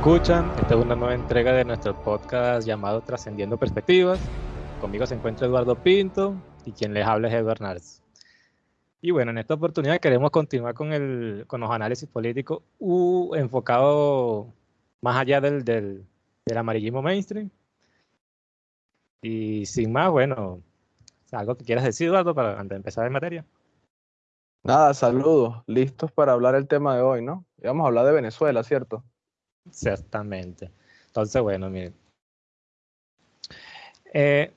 escuchan. Esta es una nueva entrega de nuestro podcast llamado Trascendiendo Perspectivas. Conmigo se encuentra Eduardo Pinto y quien les habla es Eduardo Nardes. Y bueno, en esta oportunidad queremos continuar con, el, con los análisis políticos uh, enfocado más allá del, del, del amarillismo mainstream. Y sin más, bueno, ¿algo que quieras decir, Eduardo, para antes de empezar en materia? Nada, saludos, listos para hablar el tema de hoy, ¿no? Vamos a hablar de Venezuela, ¿cierto? Exactamente. Entonces, bueno, miren. Eh,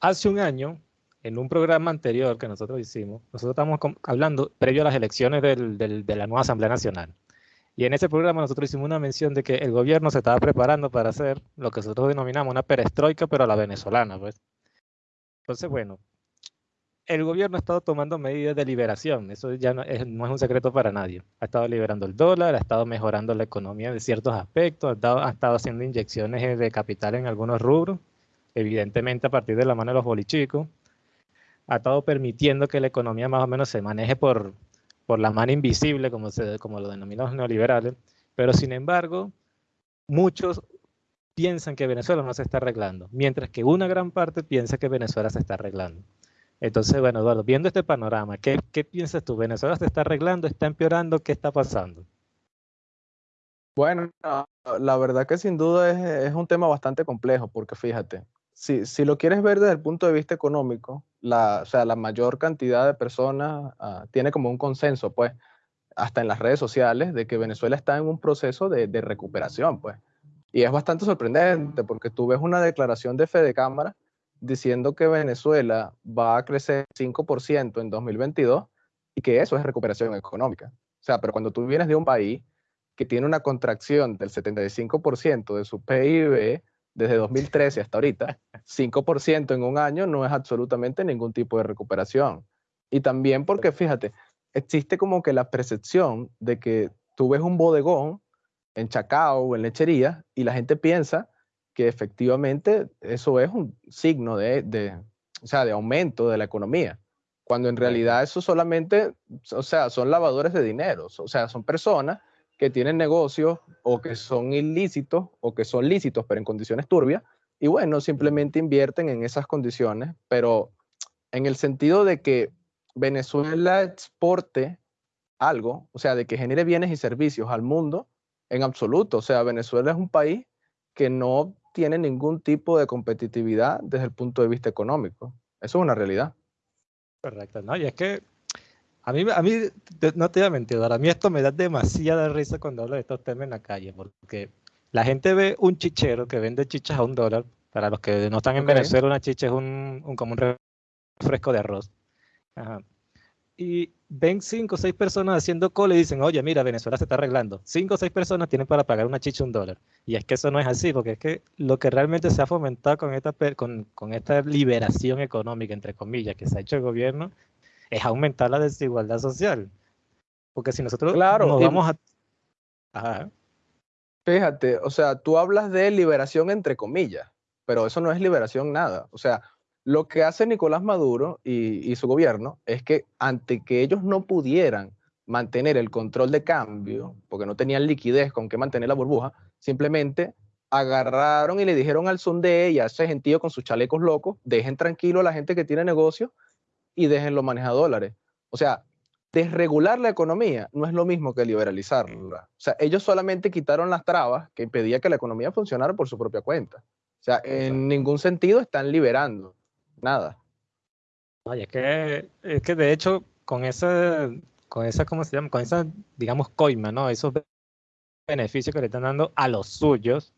hace un año, en un programa anterior que nosotros hicimos, nosotros estamos hablando previo a las elecciones de la nueva Asamblea Nacional. Y en ese programa nosotros hicimos una mención de que el gobierno se estaba preparando para hacer lo que nosotros denominamos una perestroika, pero a la venezolana, pues. Entonces, bueno, el gobierno ha estado tomando medidas de liberación, eso ya no es, un secreto para nadie. Ha estado liberando el dólar, ha estado mejorando la economía de ciertos aspectos, ha estado, ha estado haciendo inyecciones de capital en algunos rubros, evidentemente a partir de la mano de los bolichicos. Ha estado permitiendo que la economía más o menos se maneje por, por la mano invisible, como, se, como lo denominan los neoliberales, pero sin embargo, muchos piensan que Venezuela no se está arreglando, mientras que una gran parte piensa que Venezuela se está arreglando. Entonces, bueno, Eduardo, viendo este panorama, ¿qué, ¿qué, piensas tú? ¿Venezuela se está arreglando, está empeorando? ¿Qué está pasando? Bueno, la verdad que sin duda es, un tema bastante complejo, porque fíjate, si, lo quieres ver desde el punto de vista económico, o sea, la mayor cantidad de personas uh, tiene como un consenso, pues, hasta en las redes sociales, de que Venezuela está en un proceso de, de recuperación, pues. Y es bastante sorprendente, porque tú ves una declaración de Fede Cámara diciendo que Venezuela va a crecer 5% en 2022 y que eso es recuperación económica. O sea, pero cuando tú vienes de un país que tiene una contracción del 75% de su PIB desde 2013 hasta ahorita, 5% en un año no es absolutamente ningún tipo de recuperación. Y también porque, fíjate, existe como que la percepción de que tú ves un bodegón en Chacao o en lechería y la gente piensa que efectivamente eso es un signo de, de, o sea, de aumento de la economía, cuando en realidad eso solamente, o sea, son lavadores de dinero, o sea, son personas que tienen negocios o que son ilícitos o que son lícitos pero en condiciones turbias y bueno, simplemente invierten en esas condiciones, pero en el sentido de que Venezuela exporte algo, o sea, de que genere bienes y servicios al mundo, en absoluto, o sea, Venezuela es un país que no tiene ningún tipo de competitividad desde el punto de vista económico. Eso es una realidad. Correcto, ¿no? Y es que a mí, a mí no te voy a mentir, a mí esto me da demasiada risa cuando hablo de estos temas en la calle, porque la gente ve un chichero que vende chichas a un dólar. Para los que no están en okay. Venezuela, una chicha es un, un, como un refresco de arroz. Ajá y ven cinco o seis personas haciendo cola y dicen, oye, mira, Venezuela se está arreglando. Cinco o seis personas tienen para pagar una chicha un dólar. Y es que eso no es así, porque es que lo que realmente se ha fomentado con esta, con, con esta liberación económica, entre comillas, que se ha hecho el gobierno, es aumentar la desigualdad social. Porque si nosotros claro, nos vamos a... Ajá. Fíjate, o sea, tú hablas de liberación entre comillas, pero eso no es liberación nada. O sea, lo que hace Nicolás Maduro y, y, su gobierno es que ante que ellos no pudieran mantener el control de cambio, porque no tenían liquidez con que mantener la burbuja, simplemente agarraron y le dijeron al Sunde y a ese gentío con sus chalecos locos, dejen tranquilo a la gente que tiene negocio y déjenlo manejar dólares. O sea, desregular la economía no es lo mismo que liberalizarla. O sea, ellos solamente quitaron las trabas que impedía que la economía funcionara por su propia cuenta. O sea, en ningún sentido están liberando nada. Oye, es que, es que de hecho, con esa, con esa, ¿cómo se llama? Con esa, digamos, coima, ¿no? Esos beneficios que le están dando a los suyos,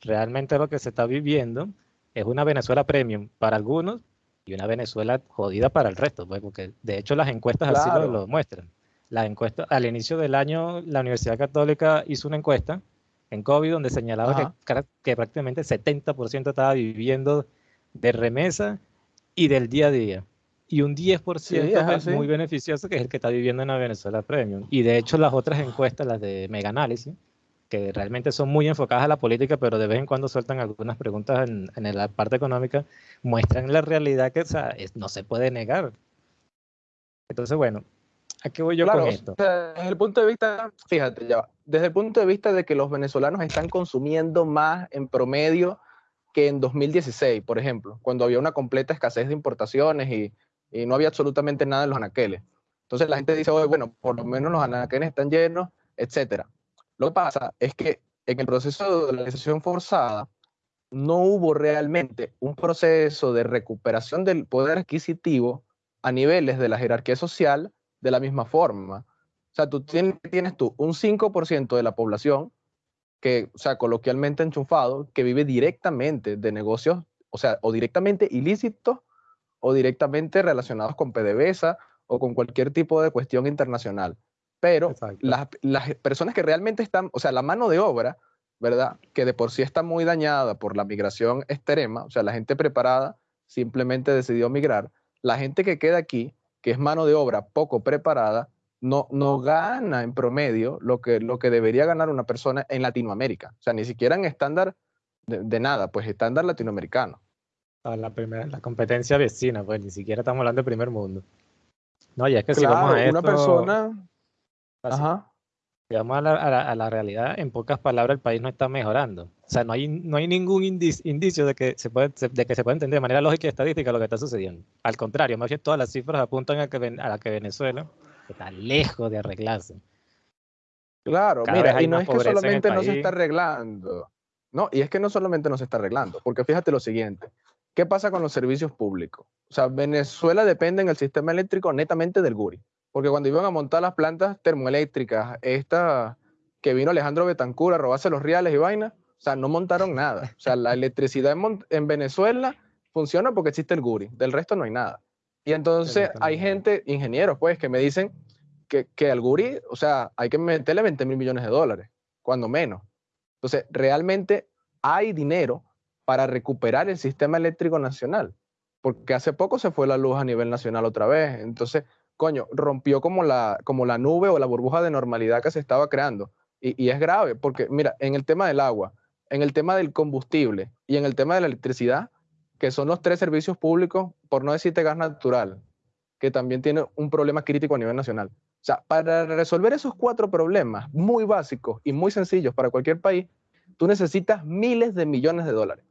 realmente lo que se está viviendo es una Venezuela premium para algunos y una Venezuela jodida para el resto, pues, porque de hecho las encuestas claro. así lo, lo muestran. Las encuestas, al inicio del año, la Universidad Católica hizo una encuesta en COVID donde señalaba que, que prácticamente el 70% estaba viviendo de remesa y del día a día. Y un 10% sí, es muy beneficioso, que es el que está viviendo en la Venezuela Premium. Y de hecho las otras encuestas, las de Mega Análisis, que realmente son muy enfocadas a la política, pero de vez en cuando sueltan algunas preguntas en, en la parte económica, muestran la realidad que o sea, es, no se puede negar. Entonces, bueno, ¿A qué voy yo con esto? desde el punto de vista, fíjate, ya, desde el punto de vista de que los venezolanos están consumiendo más en promedio que en 2016, por ejemplo, cuando había una completa escasez de importaciones y, no había absolutamente nada en los anaqueles. Entonces la gente dice, Oye, bueno, por lo menos los anaqueles están llenos, etcétera. Lo que pasa es que en el proceso de dolarización forzada no hubo realmente un proceso de recuperación del poder adquisitivo a niveles de la jerarquía social de la misma forma. O sea, tú tienes, tienes tú un 5% de la población que, o sea, coloquialmente enchufado, que vive directamente de negocios, o sea, o directamente ilícitos o directamente relacionados con PDVSA o con cualquier tipo de cuestión internacional. Pero las, las, personas que realmente están, o sea, la mano de obra, ¿verdad? Que de por sí está muy dañada por la migración extrema, o sea, la gente preparada simplemente decidió migrar. La gente que queda aquí, que es mano de obra poco preparada, no, no gana en promedio lo que, lo que debería ganar una persona en Latinoamérica. O sea, ni siquiera en estándar de, nada, pues estándar latinoamericano. La, primera, la competencia vecina, pues ni siquiera estamos hablando de primer mundo. No, y es que si vamos a esto, una persona... Ajá. Si vamos a la, a, la, realidad, en pocas palabras, el país no está mejorando. O sea, no hay, no hay ningún indicio de que, se puede, de que se puede entender de manera lógica y estadística lo que está sucediendo. Al contrario, más bien todas las cifras apuntan a, que, a la que Venezuela está lejos de arreglarse. Claro, mira, y no es que solamente no se está arreglando. No, y es que no solamente no se está arreglando, porque fíjate lo siguiente. ¿Qué pasa con los servicios públicos? O sea, Venezuela depende en el sistema eléctrico netamente del GURI, porque cuando iban a montar las plantas termoeléctricas, esta que vino Alejandro Betancur a robarse los reales y vainas, o sea, no montaron nada. O sea, la electricidad en, en Venezuela funciona porque existe el GURI, del resto no hay nada. Y entonces hay gente, ingenieros, pues, que me dicen que, que al Guri, o sea, hay que meterle 20 mil millones de dólares, cuando menos. Entonces, realmente hay dinero para recuperar el sistema eléctrico nacional, porque hace poco se fue la luz a nivel nacional otra vez. Entonces, coño, rompió como la, como la nube o la burbuja de normalidad que se estaba creando. Y, y es grave, porque mira, en el tema del agua, en el tema del combustible y en el tema de la electricidad, que son los tres servicios públicos, por no decirte gas natural, que también tiene un problema crítico a nivel nacional. O sea, para resolver esos cuatro problemas muy básicos y muy sencillos para cualquier país, tú necesitas miles de millones de dólares.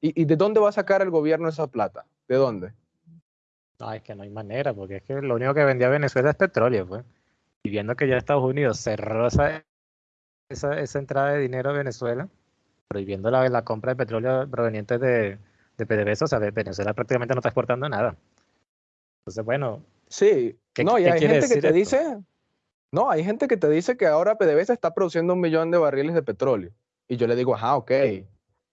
¿Y, de dónde va a sacar el gobierno esa plata? ¿De dónde? No, es que no hay manera, porque es que lo único que vendía Venezuela es petróleo, pues. Y viendo que ya Estados Unidos cerró esa, esa, entrada de dinero a Venezuela, prohibiendo la, la compra de petróleo proveniente de, de PDVSA, o sea, Venezuela prácticamente no está exportando nada. Entonces, bueno. Sí, no, y hay gente que te dice, no, hay gente que te dice que ahora PDVSA está produciendo un millón de barriles de petróleo. Y yo le digo, ajá, ok,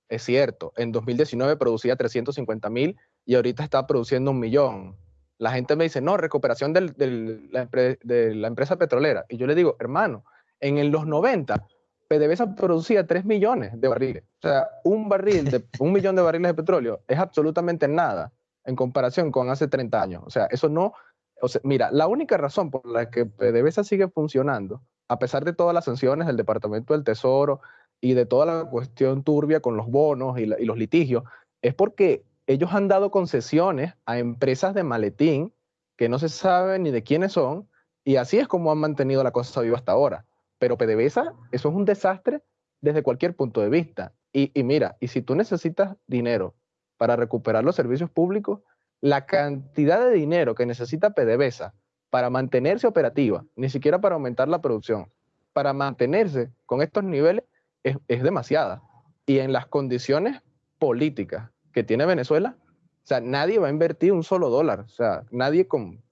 es cierto. En 2019 producía 350 mil y ahorita está produciendo un millón. La gente me dice, no, recuperación del, de la empresa petrolera. Y yo le digo, hermano, en los 90 PDVSA producía 3 millones de barriles. O sea, un barril de un millón de barriles de petróleo es absolutamente nada en comparación con hace 30 años. O sea, eso no. O sea, mira, la única razón por la que PDVSA sigue funcionando, a pesar de todas las sanciones del Departamento del Tesoro y de toda la cuestión turbia con los bonos y, y los litigios, es porque ellos han dado concesiones a empresas de maletín que no se sabe ni de quiénes son, y así es como han mantenido la cosa viva hasta ahora. Pero PDVSA, eso es un desastre desde cualquier punto de vista. Y, mira, y si tú necesitas dinero para recuperar los servicios públicos, la cantidad de dinero que necesita PDVSA para mantenerse operativa, ni siquiera para aumentar la producción, para mantenerse con estos niveles es, demasiada. Y en las condiciones políticas que tiene Venezuela, o sea, nadie va a invertir un solo dólar, o sea, nadie con,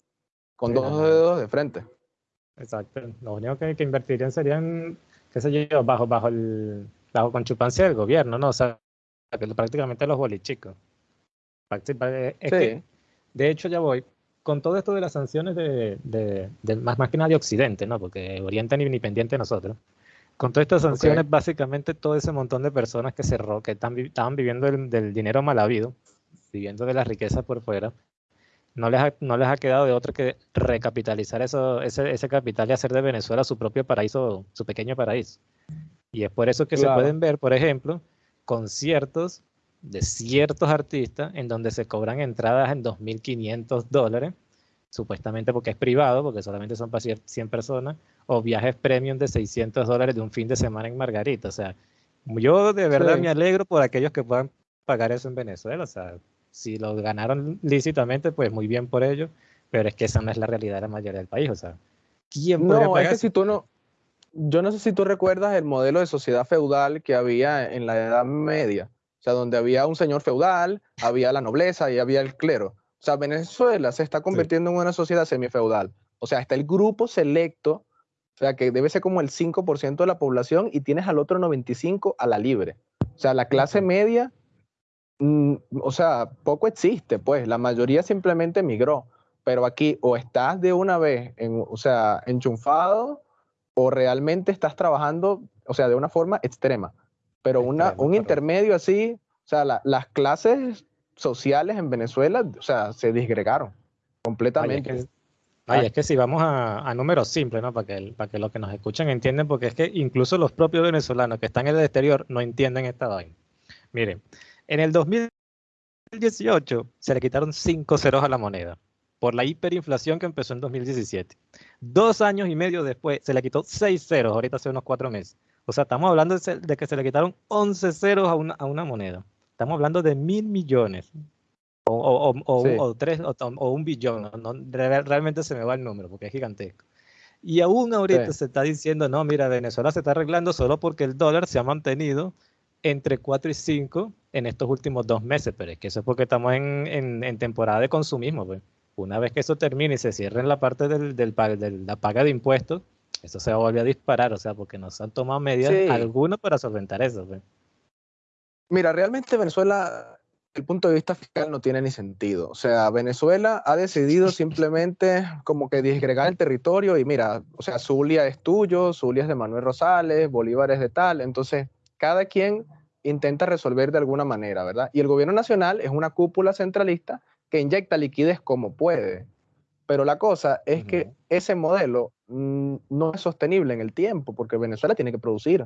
con dos dedos de frente. Exacto. Lo único que, que invertirían serían, qué sé yo, bajo, bajo el, bajo con chupancia del gobierno, ¿no? O sea, prácticamente los bolichicos. Es que, de hecho, ya voy. Con todo esto de las sanciones de, de, más, más que nada de Occidente, ¿no? Porque Oriente ni, ni pendiente de nosotros. Con todas estas sanciones, básicamente todo ese montón de personas que cerró, que están, estaban viviendo del dinero mal habido, viviendo de la riqueza por fuera, no les ha, no les ha quedado de otra que recapitalizar eso, ese, ese capital y hacer de Venezuela su propio paraíso, su pequeño paraíso. Y es por eso que se pueden ver, por ejemplo, conciertos de ciertos artistas en donde se cobran entradas en 2.500 dólares supuestamente porque es privado, porque solamente son para 100 personas, o viajes premium de 600 dólares de un fin de semana en Margarita. O sea, yo de verdad me alegro por aquellos que puedan pagar eso en Venezuela. O sea, si lo ganaron lícitamente, pues muy bien por ellos, pero es que esa no es la realidad de la mayoría del país. O sea, ¿quién podría no, Es que si tú no, yo no sé si tú recuerdas el modelo de sociedad feudal que había en la Edad Media. O sea, donde había un señor feudal, había la nobleza y había el clero. O sea, Venezuela se está convirtiendo en una sociedad semifeudal. O sea, está el grupo selecto, o sea, que debe ser como el 5% de la población y tienes al otro 95% a la libre. O sea, la clase media, mm, o sea, poco existe, pues. La mayoría simplemente migró. Pero aquí o estás de una vez, en, o sea, enchufado o realmente estás trabajando, o sea, de una forma extrema. Pero una, un intermedio así, o sea, las clases sociales en Venezuela, o sea, se disgregaron completamente. Ay, es que, si vamos a, números simples, ¿no? Para que, para que los que nos escuchan entiendan, porque es que incluso los propios venezolanos que están en el exterior no entienden esta vaina. Miren, en el 2018 se le quitaron cinco ceros a la moneda por la hiperinflación que empezó en 2017. Dos años y medio después se le quitó seis ceros, ahorita hace unos cuatro meses. O sea, estamos hablando de, que se le quitaron 11 ceros a una, a una moneda. Estamos hablando de mil millones. O, o, tres, o, un billón. realmente se me va el número porque es gigantesco. Y aún ahorita se está diciendo, no, mira, Venezuela se está arreglando solo porque el dólar se ha mantenido entre 4 y 5 en estos últimos dos meses, pero es que eso es porque estamos en, en, temporada de consumismo. Pues. Una vez que eso termine y se cierre en la parte del, del, de la paga de impuestos, eso se va a volver a disparar, o sea, porque nos han tomado medidas algunas para solventar eso. Pues. Mira, realmente Venezuela, el punto de vista fiscal no tiene ni sentido. O sea, Venezuela ha decidido simplemente como que disgregar el territorio y mira, o sea, Zulia es tuyo, Zulia es de Manuel Rosales, Bolívar es de tal. Entonces, cada quien intenta resolver de alguna manera, ¿verdad? Y el gobierno nacional es una cúpula centralista que inyecta liquidez como puede. Pero la cosa es que ese modelo mm, no es sostenible en el tiempo porque Venezuela tiene que producir.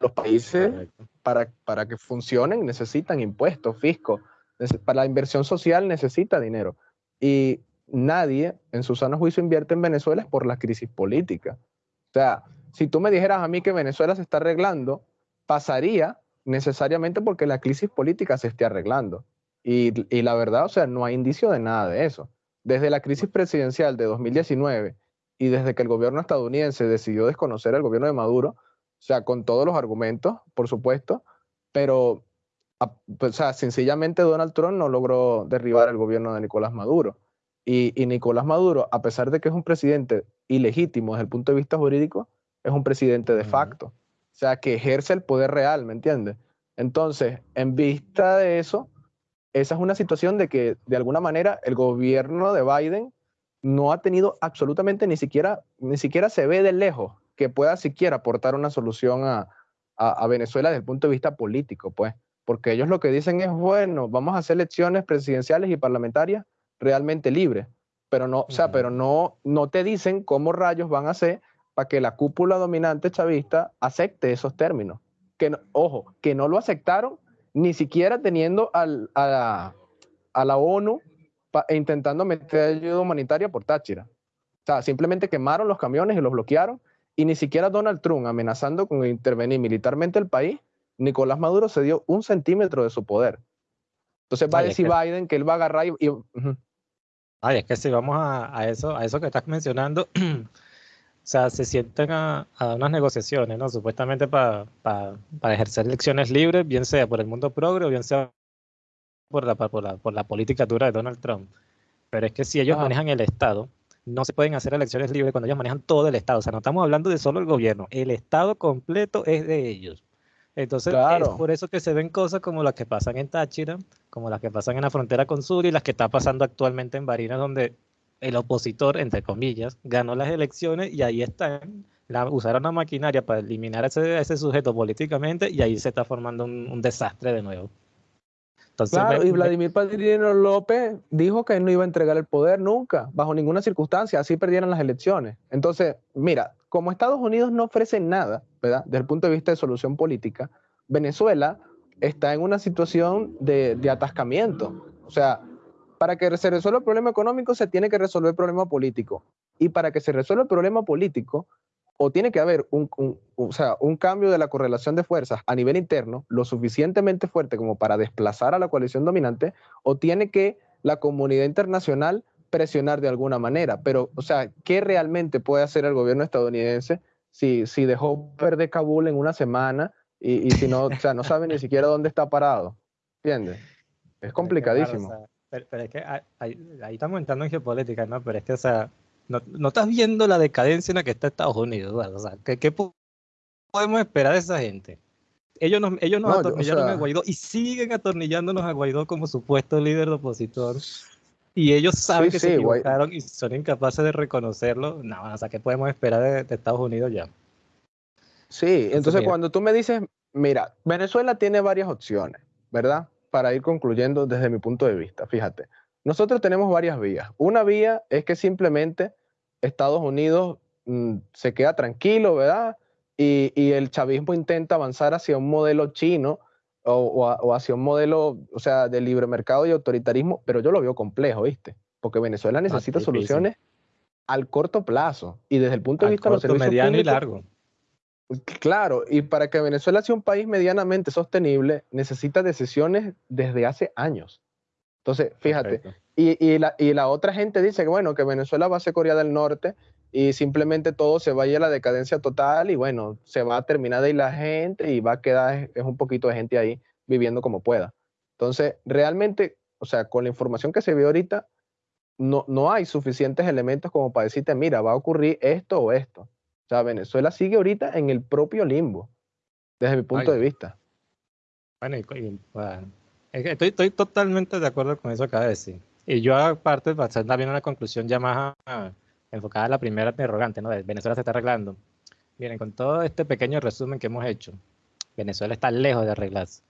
Los países, para, para que funcionen, necesitan impuestos, fisco. Para la inversión social necesita dinero. Y nadie en su sano juicio invierte en Venezuela por la crisis política. O sea, si tú me dijeras a mí que Venezuela se está arreglando, pasaría necesariamente porque la crisis política se esté arreglando. Y, y, la verdad, o sea, no hay indicio de nada de eso. Desde la crisis presidencial de 2019 y desde que el gobierno estadounidense decidió desconocer al gobierno de Maduro, o sea, con todos los argumentos, por supuesto, pero o sea, sencillamente Donald Trump no logró derribar el gobierno de Nicolás Maduro. Y, Nicolás Maduro, a pesar de que es un presidente ilegítimo desde el punto de vista jurídico, es un presidente de facto. O sea, que ejerce el poder real, ¿me entiendes? Entonces, en vista de eso, esa es una situación de que, de alguna manera, el gobierno de Biden no ha tenido absolutamente ni siquiera, ni siquiera se ve de lejos que pueda siquiera aportar una solución a, Venezuela desde el punto de vista político, pues, porque ellos lo que dicen es, bueno, vamos a hacer elecciones presidenciales y parlamentarias realmente libres, pero no, o sea, pero no, no te dicen cómo rayos van a hacer para que la cúpula dominante chavista acepte esos términos. Que ojo, que no lo aceptaron ni siquiera teniendo al, a, la, ONU intentando meter ayuda humanitaria por Táchira. O sea, simplemente quemaron los camiones y los bloquearon y ni siquiera Donald Trump amenazando con intervenir militarmente el país, Nicolás Maduro se dio un centímetro de su poder. Entonces va a decir Biden que él va a agarrar y... Ay, es que si vamos a, eso, a eso que estás mencionando, sea, se sienten a, unas negociaciones, ¿no? Supuestamente para ejercer elecciones libres, bien sea por el mundo progre o bien sea por la, por la, por la política dura de Donald Trump. Pero es que si ellos manejan el Estado, no se pueden hacer elecciones libres cuando ellos manejan todo el Estado. O sea, no estamos hablando de solo el gobierno, el Estado completo es de ellos. Entonces, es por eso que se ven cosas como las que pasan en Táchira, como las que pasan en la frontera con Sur y las que está pasando actualmente en Barinas, donde el opositor, entre comillas, ganó las elecciones y ahí están. La, usaron la maquinaria para eliminar a ese, sujeto políticamente y ahí se está formando un desastre de nuevo claro, y Vladimir Padrino López dijo que no iba a entregar el poder nunca, bajo ninguna circunstancia, así perdieran las elecciones. Entonces, mira, como Estados Unidos no ofrece nada, ¿verdad? Desde el punto de vista de solución política, Venezuela está en una situación de, atascamiento. O sea, para que se resuelva el problema económico se tiene que resolver el problema político. Y para que se resuelva el problema político, o tiene que haber un, o sea, un cambio de la correlación de fuerzas a nivel interno lo suficientemente fuerte como para desplazar a la coalición dominante, o tiene que la comunidad internacional presionar de alguna manera. Pero, o sea, ¿qué realmente puede hacer el gobierno estadounidense si, si dejó perder Kabul en una semana y, si no, o sea, no sabe ni siquiera dónde está parado? ¿Entiendes? Es complicadísimo. Pero, es que ahí, estamos entrando en geopolítica, ¿no? Pero es que, o sea, no, no estás viendo la decadencia en la que está Estados Unidos, O sea, ¿qué, ¿qué, podemos esperar de esa gente? Ellos nos, ellos nos atornillaron a Guaidó y siguen atornillándonos a Guaidó como supuesto líder de opositor. Y ellos saben que se equivocaron y son incapaces de reconocerlo. No, o sea, ¿qué podemos esperar de, Estados Unidos ya? Sí, entonces cuando tú me dices, mira, Venezuela tiene varias opciones, ¿verdad? Para ir concluyendo desde mi punto de vista, fíjate. Nosotros tenemos varias vías. Una vía es que simplemente Estados Unidos mm, se queda tranquilo, ¿verdad? y, el chavismo intenta avanzar hacia un modelo chino o, hacia un modelo, o sea, de libre mercado y autoritarismo, pero yo lo veo complejo, ¿viste? Porque Venezuela necesita soluciones al corto plazo y desde el punto de vista de los servicios mediano y largo. Claro, y para que Venezuela sea un país medianamente sostenible, necesita decisiones desde hace años. Entonces, fíjate, y, y, la, y la otra gente dice que, bueno, que Venezuela va a ser Corea del Norte y simplemente todo se vaya a la decadencia total y bueno, se va a terminar de ir la gente y va a quedar es un poquito de gente ahí viviendo como pueda. Entonces, realmente, o sea, con la información que se ve ahorita, no, no hay suficientes elementos como para decirte, mira, va a ocurrir esto o esto. O sea, Venezuela sigue ahorita en el propio limbo, desde mi punto de vista. Bueno, y, estoy, estoy, totalmente de acuerdo con eso que acaba de decir. Y yo aparte, para hacer también una conclusión ya más enfocada a la primera interrogante, ¿no? De Venezuela se está arreglando. Miren, con todo este pequeño resumen que hemos hecho, Venezuela está lejos de arreglarse.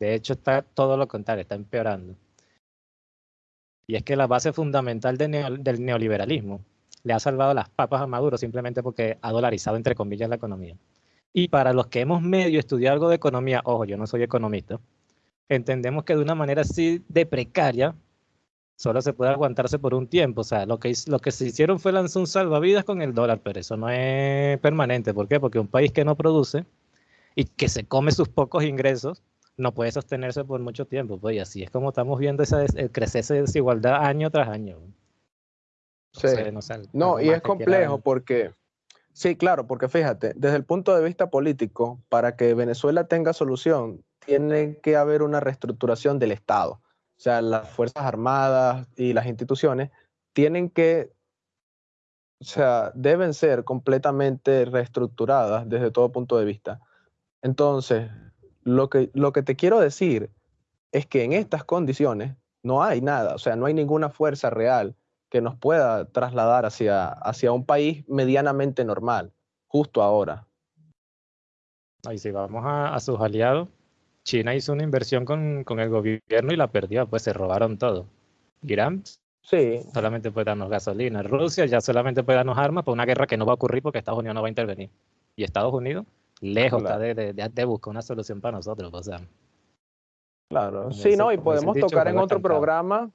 De hecho, está todo lo contrario, está empeorando. Y es que la base fundamental del neoliberalismo le ha salvado las papas a Maduro simplemente porque ha dolarizado, entre comillas, la economía. Y para los que hemos medio estudiado algo de economía, ojo, yo no soy economista, entendemos que de una manera así de precaria solo se puede aguantarse por un tiempo. O sea, lo que, lo que se hicieron fue lanzar un salvavidas con el dólar, pero eso no es permanente. ¿Por qué? Porque un país que no produce y que se come sus pocos ingresos no puede sostenerse por mucho tiempo. Pues y así es como estamos viendo esa el crecer esa desigualdad año tras año. Sí. no, y es complejo porque, sí, claro, porque fíjate, desde el punto de vista político, para que Venezuela tenga solución, tiene que haber una reestructuración del Estado. O sea, las Fuerzas Armadas y las instituciones tienen que, o sea, deben ser completamente reestructuradas desde todo punto de vista. Entonces, lo que, lo que te quiero decir es que en estas condiciones no hay nada, o sea, no hay ninguna fuerza real que nos pueda trasladar hacia, hacia un país medianamente normal, justo ahora. Ahí si vamos a sus aliados, China hizo una inversión con, el gobierno y la perdió, pues se robaron todo. Irán sí. solamente puede darnos gasolina. Rusia ya solamente puede darnos armas para una guerra que no va a ocurrir porque Estados Unidos no va a intervenir. Y Estados Unidos, lejos está de, de, buscar una solución para nosotros. O sea, claro, sí, no, y podemos tocar en otro programa,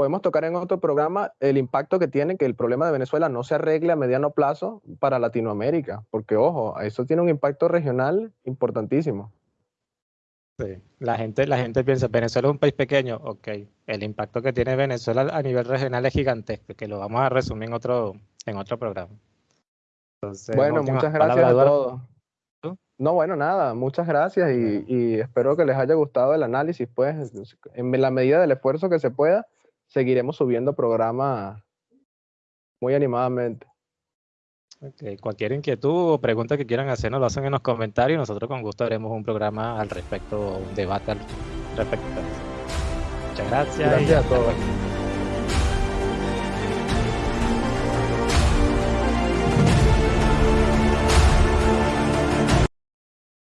podemos tocar en otro programa el impacto que tiene que el problema de Venezuela no se arregle a mediano plazo para Latinoamérica, porque ojo, eso tiene un impacto regional importantísimo. La gente, la gente piensa, Venezuela es un país pequeño, ok. El impacto que tiene Venezuela a nivel regional es gigantesco, que lo vamos a resumir en otro, en otro programa. bueno, muchas gracias a todos. No, bueno, nada, muchas gracias y, espero que les haya gustado el análisis. Pues, en la medida del esfuerzo que se pueda, seguiremos subiendo programas muy animadamente. Cualquier inquietud o pregunta que quieran hacer nos lo hacen en los comentarios. Nosotros con gusto haremos un programa al respecto, un debate al respecto. Muchas gracias. Gracias a todos.